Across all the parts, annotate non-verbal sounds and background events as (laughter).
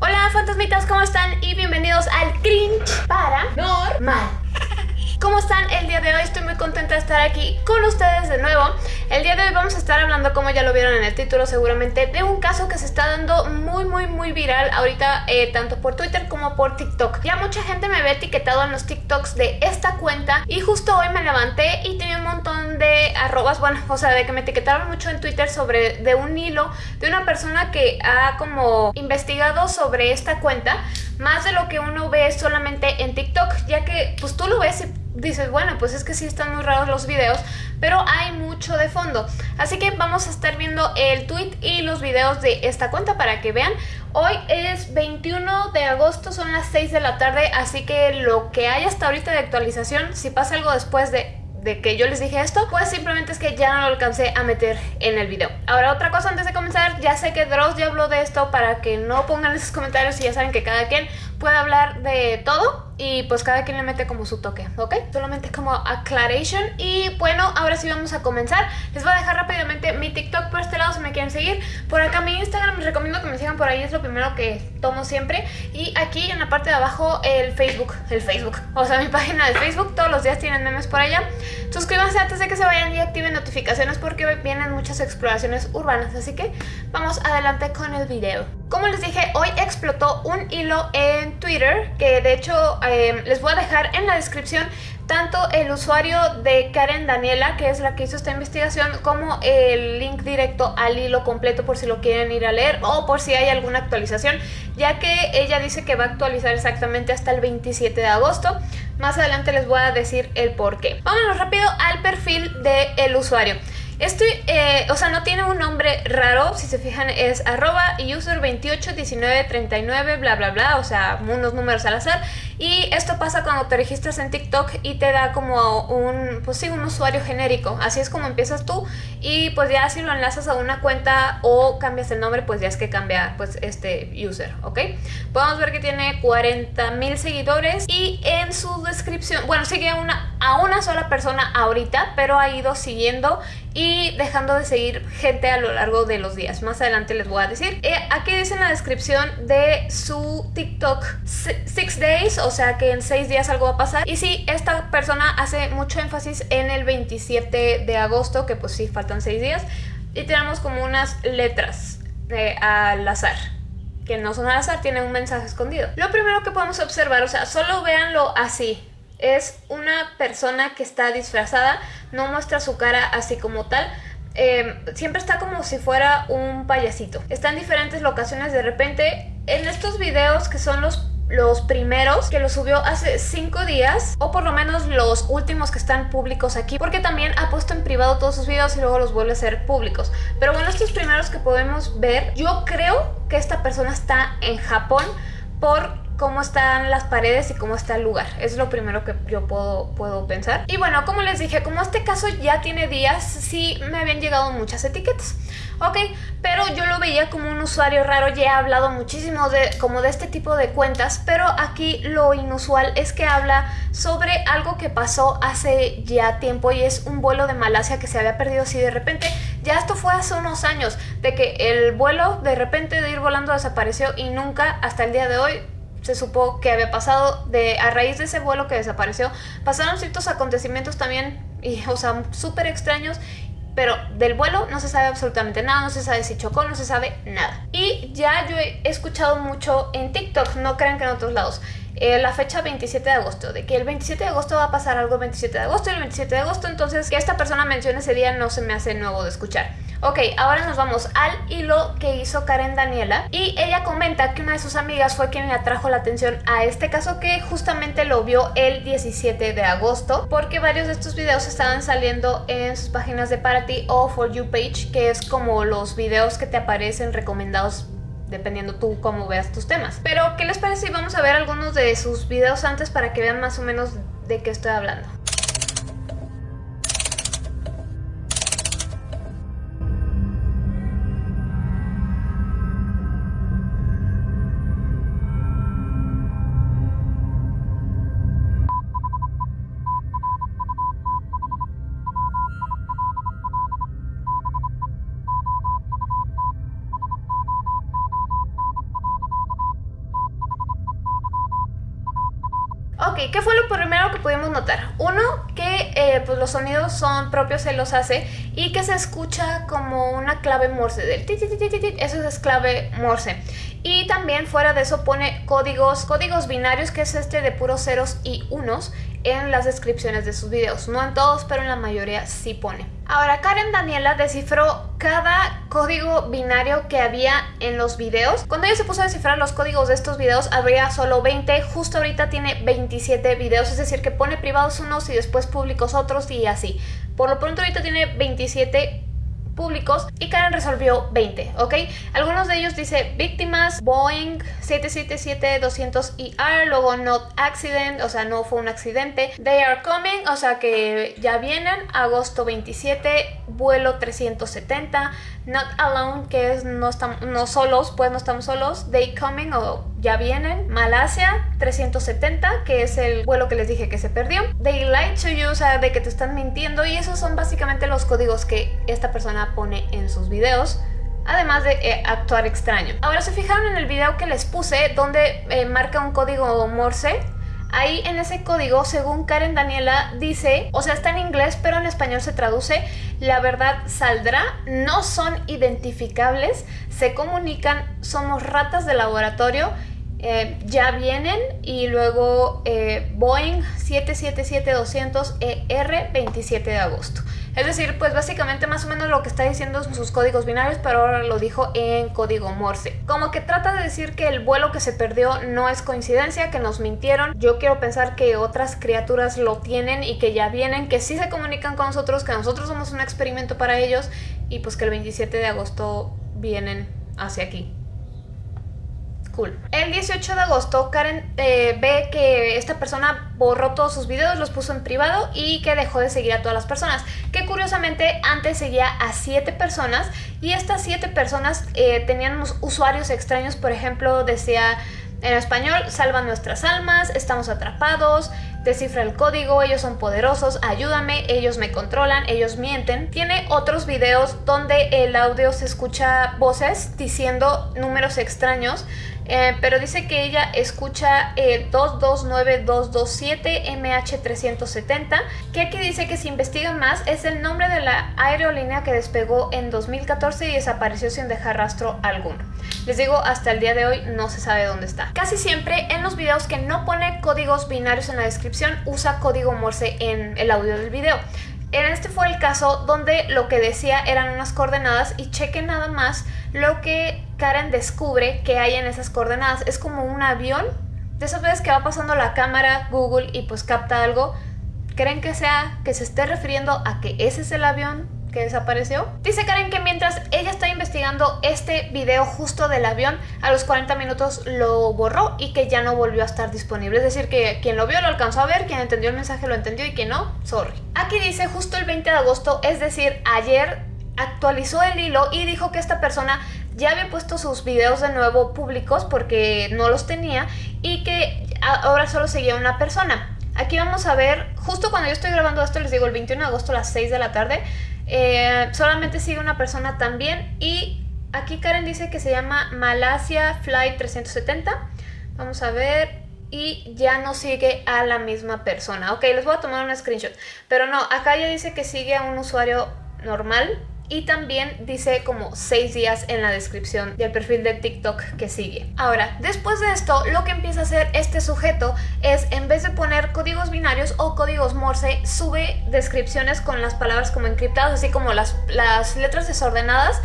Hola fantasmitas, ¿cómo están? Y bienvenidos al Cringe Paranormal. ¿Cómo están el día de hoy? Estoy muy contenta de estar aquí con ustedes de nuevo. El día de hoy vamos a estar hablando, como ya lo vieron en el título seguramente, de un caso que se está dando muy muy muy viral ahorita eh, tanto por Twitter como por TikTok. Ya mucha gente me ve etiquetado en los TikToks de esta cuenta y justo hoy me levanté y tenía un montón de arrobas, bueno, (laughs) o sea, de que me etiquetaron mucho en Twitter sobre de un hilo de una persona que ha como investigado sobre esta cuenta más de lo que uno ve solamente en TikTok, ya que pues tú lo ves y dices, bueno, pues es que sí están muy raros los videos, pero hay mucho de fondo. Así que vamos a estar viendo el tweet y los videos de esta cuenta para que vean. Hoy es 21 de agosto, son las 6 de la tarde, así que lo que hay hasta ahorita de actualización, si pasa algo después de de que yo les dije esto, pues simplemente es que ya no lo alcancé a meter en el video. Ahora otra cosa antes de comenzar, ya sé que Dross ya habló de esto para que no pongan esos comentarios y ya saben que cada quien puede hablar de todo y pues cada quien le mete como su toque, ¿ok? Solamente como aclaration y bueno, ahora sí vamos a comenzar. Les voy a dejar rápidamente mi TikTok por este lado si me quieren seguir. Por acá mi Instagram, les recomiendo que me sigan por ahí, es lo primero que tomo siempre. Y aquí en la parte de abajo el Facebook, el Facebook, o sea mi página de Facebook, todos los días tienen memes por allá. Suscríbanse antes de que se vayan y activen notificaciones porque vienen muchas exploraciones urbanas, así que vamos adelante con el video. Como les dije, hoy explotó un hilo en Twitter que de hecho em, les voy a dejar en la descripción tanto el usuario de Karen Daniela, que es la que hizo esta investigación, como el link directo al hilo completo por si lo quieren ir a leer o por si hay alguna actualización, ya que ella dice que va a actualizar exactamente hasta el 27 de agosto. Más adelante les voy a decir el por qué. Vámonos rápido al perfil del usuario. Estoy, eh, o sea, no tiene un nombre raro, si se fijan es arroba user 281939 bla bla bla, o sea, unos números al azar. Y esto pasa cuando te registras en TikTok y te da como un, pues sí, un usuario genérico. Así es como empiezas tú y pues ya si lo enlazas a una cuenta o cambias el nombre, pues ya es que cambia pues este user, ¿ok? Podemos ver que tiene 40 mil seguidores y en su descripción, bueno, sigue una, a una sola persona ahorita, pero ha ido siguiendo y dejando de seguir gente a lo largo de los días. Más adelante les voy a decir. Eh, aquí dice en la descripción de su TikTok 6 days, o sea que en 6 días algo va a pasar. Y sí, esta persona hace mucho énfasis en el 27 de agosto, que pues sí, faltan 6 días. Y tenemos como unas letras eh, al azar que no son al azar, tienen un mensaje escondido. Lo primero que podemos observar, o sea, solo véanlo así, es una persona que está disfrazada, no muestra su cara así como tal, em, siempre está como si fuera un payasito. Está en diferentes locaciones de repente. En estos videos que son los los primeros que lo subió hace 5 días o por lo menos los últimos que están públicos aquí porque también ha puesto en privado todos sus videos y luego los vuelve a hacer públicos. Pero bueno estos primeros que podemos ver yo creo que esta persona está en Japón por cómo están las paredes y cómo está el lugar. Es lo primero que yo puedo, puedo pensar. Y bueno, como les dije, como este caso ya tiene días, sí me habían llegado muchas etiquetas. Ok, pero yo lo veía como un usuario raro, ya he hablado muchísimo de como de este tipo de cuentas, pero aquí lo inusual es que habla sobre algo que pasó hace ya tiempo y es un vuelo de Malasia que se había perdido así de repente. Ya esto fue hace unos años, de que el vuelo de repente de ir volando desapareció y nunca hasta el día de hoy se supo que había pasado de a raíz de ese vuelo que desapareció pasaron ciertos acontecimientos también y o sea súper extraños pero del vuelo no se sabe absolutamente nada, no se sabe si chocó, no se sabe nada. Y ya yo he escuchado mucho en TikTok, no crean que en otros lados, eh, la fecha 27 de agosto, de que el 27 de agosto va a pasar algo el 27 de agosto y el 27 de agosto, entonces que esta persona mencione ese día no se me hace nuevo de escuchar. Ok, ahora nos vamos al hilo que hizo Karen Daniela y ella comenta que una de sus amigas fue quien le atrajo la atención a este caso que justamente lo vio el 17 de agosto porque varios de estos videos estaban saliendo en sus páginas de para ti o for you page que es como los videos que te aparecen recomendados dependiendo tú cómo veas tus temas. Pero, ¿qué les parece si vamos a ver algunos de sus videos antes para que vean más o menos de qué estoy hablando? Ok, ¿qué fue lo primero que pudimos notar? Uno, que eh, pues los sonidos son propios, se los hace y que se escucha como una clave morse del eso es clave morse. Y también fuera de eso pone códigos, códigos binarios que es este de puros ceros y unos en las descripciones de sus videos. No en todos, pero en la mayoría sí pone. Ahora, Karen Daniela descifró cada código binario que había en los videos. Cuando ella se puso a descifrar los códigos de estos videos, habría solo 20. Justo ahorita tiene 27 videos, es decir, que pone privados unos y después públicos otros y así. Por lo pronto ahorita tiene 27 públicos y Karen resolvió 20, ¿ok? Algunos de ellos dice víctimas, Boeing 777-200ER, luego not accident, o sea, no fue un accidente, they are coming, o sea que ya vienen, agosto 27, vuelo 370, not alone, que es no, estamos, no solos, pues no estamos solos, they coming o ya vienen, Malasia 370, que es el vuelo que les dije que se perdió, they lied to you, o sea, de que te están mintiendo y esos son básicamente los códigos que esta persona pone en sus videos además de eh, actuar extraño. Ahora se fijaron en el video que les puse donde eh, marca un código Morse. Ahí en ese código, según Karen Daniela, dice, o sea, está en inglés, pero en español se traduce, la verdad saldrá, no son identificables, se comunican, somos ratas de laboratorio, eh, ya vienen y luego Boeing 777-200ER 27 de agosto. Es decir, pues básicamente más o menos lo que está diciendo sus códigos binarios, pero ahora lo dijo en código Morse. Como que trata de decir que el vuelo que se perdió no es coincidencia, que nos mintieron. Yo quiero pensar que otras criaturas lo tienen y que ya vienen, que sí se comunican con nosotros, que nosotros somos un experimento para ellos y pues que el 27 de agosto vienen hacia aquí. El 18 de agosto Karen eh, ve que esta persona borró todos sus videos, los puso en privado y que dejó de seguir a todas las personas. Que curiosamente antes seguía a 7 personas y estas 7 personas eh, tenían usuarios extraños, por ejemplo decía en español, salvan nuestras almas, estamos atrapados, descifra el código, ellos son poderosos, ayúdame, ellos me controlan, ellos mienten. Tiene otros videos donde el audio se escucha voces diciendo números extraños eh, pero dice que ella escucha el 229227MH370, que aquí dice que si investigan más es el nombre de la aerolínea que despegó en 2014 y desapareció sin dejar rastro alguno. Les digo, hasta el día de hoy no se sabe dónde está. Casi siempre en los videos que no pone códigos binarios en la descripción, usa código Morse en el audio del video. En este fue el caso donde lo que decía eran unas coordenadas y cheque nada más lo que Karen descubre que hay en esas coordenadas. Es como un avión, de esas veces que va pasando la cámara Google y pues capta algo. ¿Creen que sea que se esté refiriendo a que ese es el avión que desapareció? Dice Karen que mientras ella está investigando este video justo del avión, a los 40 minutos lo borró y que ya no volvió a estar disponible. Es decir, que quien lo vio lo alcanzó a ver, quien entendió el mensaje lo entendió y quien no, sorry. Aquí dice justo el 20 de agosto, es decir, ayer actualizó el hilo y dijo que esta persona ya había puesto sus videos de nuevo públicos porque no los tenía y que ahora solo seguía una persona. Aquí vamos a ver, justo cuando yo estoy grabando esto, les digo el 21 de agosto a las 6 de la tarde, eh, solamente sigue una persona también y aquí Karen dice que se llama Malasia Flight 370. Vamos a ver, y ya no sigue a la misma persona. Ok, les voy a tomar un screenshot. Pero no, acá ya dice que sigue a un usuario normal y también dice como 6 días en la descripción del perfil de TikTok que sigue. Ahora, después de esto, lo que empieza a hacer este sujeto es, en vez de poner códigos binarios o códigos Morse, sube descripciones con las palabras como encriptadas, así como las, las letras desordenadas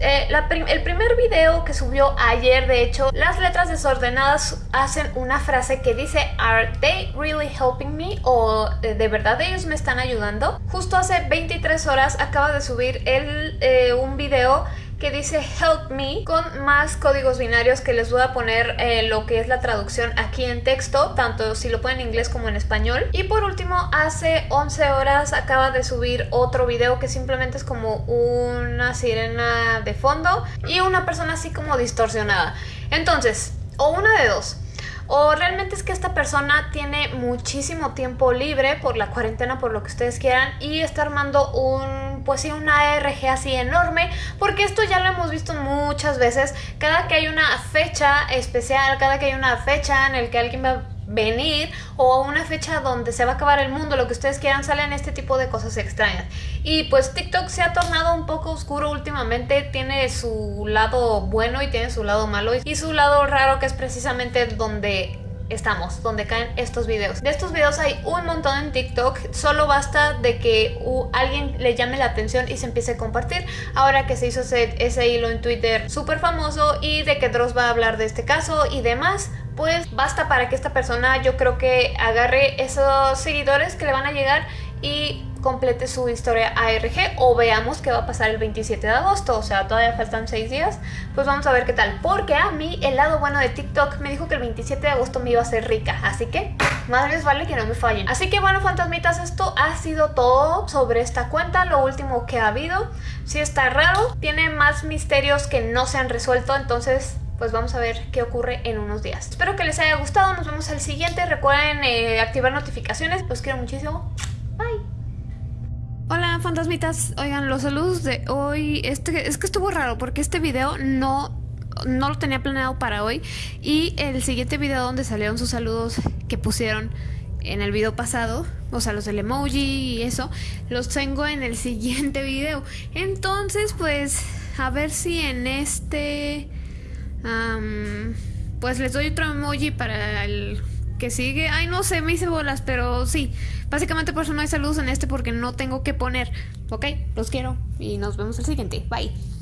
eh, el primer video que subió ayer, de hecho, las letras desordenadas hacen una frase que dice ¿Are they really helping me? o eh, ¿De verdad ellos me están ayudando? Justo hace 23 horas acaba de subir el, eh, un video que dice help me con más códigos binarios que les voy a poner eh, lo que es la traducción aquí en texto, tanto si lo ponen en inglés como en español. Y por último, hace 11 horas acaba de subir otro video que simplemente es como una sirena de fondo y una persona así como distorsionada. Entonces, o una de dos. O realmente es que esta persona tiene muchísimo tiempo libre por la cuarentena, por lo que ustedes quieran, y está armando un, pues sí, una ARG así enorme, porque esto ya lo hemos visto muchas veces. Cada que hay una fecha especial, cada que hay una fecha en el que alguien va venir o a una fecha donde se va a acabar el mundo, lo que ustedes quieran, salen este tipo de cosas extrañas. Y pues TikTok se ha tornado un poco oscuro últimamente, tiene su lado bueno y tiene su lado malo y su lado raro que es precisamente donde estamos, donde caen estos videos. De estos videos hay un montón en TikTok, solo basta de que alguien le llame la atención y se empiece a compartir. Ahora que se hizo ese, ese hilo en Twitter súper famoso y de que Dross va a hablar de este caso y demás, pues basta para que esta persona yo creo que agarre esos seguidores que le van a llegar y complete su historia ARG o veamos qué va a pasar el 27 de agosto, o sea, todavía faltan 6 días, pues vamos a ver qué tal, porque a mí el lado bueno de TikTok me dijo que el 27 de agosto me iba a ser rica, así que más les vale que no me fallen. Así que bueno, fantasmitas, esto ha sido todo sobre esta cuenta, lo último que ha habido, si está raro, tiene más misterios que no se han resuelto, entonces pues vamos a ver qué ocurre en unos días. Espero que les haya gustado, nos vemos al siguiente, recuerden eh, activar notificaciones, los quiero muchísimo. Hola fantasmitas, oigan los saludos de hoy, este es que estuvo raro porque este video no, no lo tenía planeado para hoy. Y el siguiente video donde salieron sus saludos que pusieron en el video pasado, o sea los del emoji y eso, los tengo en el (laughs) siguiente video. Entonces pues a ver si en este, pues les doy otro emoji para el que sigue. Ay, no sé, me hice bolas, pero sí. Básicamente por eso no hay saludos en este porque no tengo que poner. Ok, los quiero y nos vemos el siguiente. Bye.